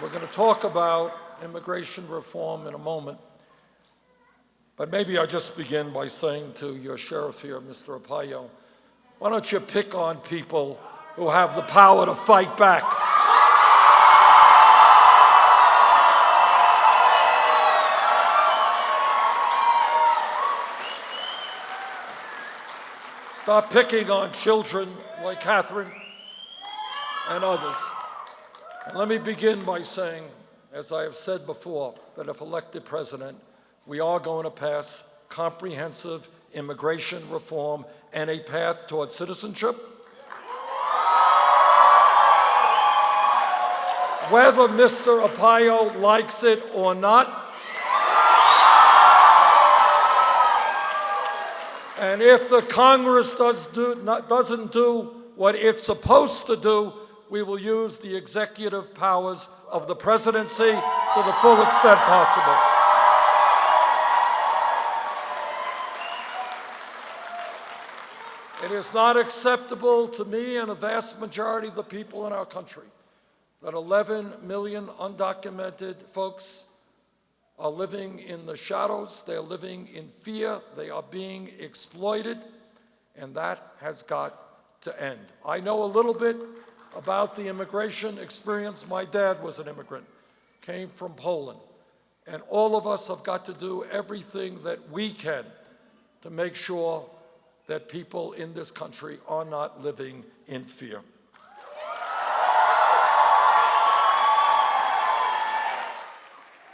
We're going to talk about immigration reform in a moment. But maybe I'll just begin by saying to your sheriff here, Mr. Arpaio, why don't you pick on people who have the power to fight back? Stop picking on children like Catherine and others. And let me begin by saying, as I have said before, that if elected president, we are going to pass comprehensive immigration reform and a path toward citizenship. Whether Mr. Arpaio likes it or not, And if the Congress does do, not, doesn't do what it's supposed to do, we will use the executive powers of the presidency to the full extent possible. It is not acceptable to me and a vast majority of the people in our country that 11 million undocumented folks are living in the shadows, they're living in fear, they are being exploited, and that has got to end. I know a little bit about the immigration experience. My dad was an immigrant, came from Poland, and all of us have got to do everything that we can to make sure that people in this country are not living in fear.